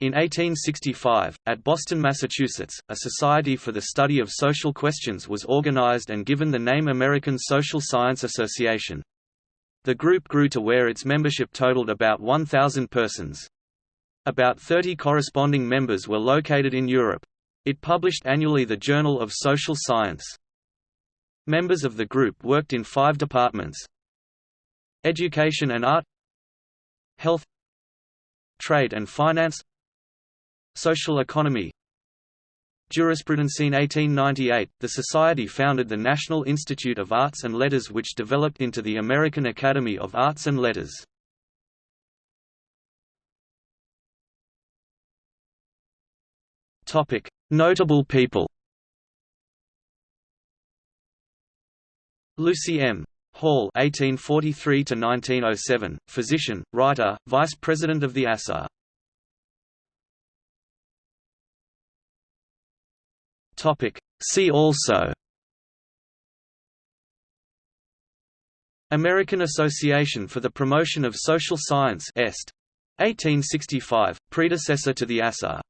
In 1865, at Boston, Massachusetts, a Society for the Study of Social Questions was organized and given the name American Social Science Association. The group grew to where its membership totaled about 1,000 persons. About 30 corresponding members were located in Europe. It published annually the Journal of Social Science. Members of the group worked in five departments. Education and art Health Trade and finance Social economy Jurisprudence In 1898, the Society founded the National Institute of Arts and Letters which developed into the American Academy of Arts and Letters. Notable people Lucy M. Hall (1843–1907), physician, writer, vice president of the ASA. Topic. See also American Association for the Promotion of Social Science Est. 1865, predecessor to the ASA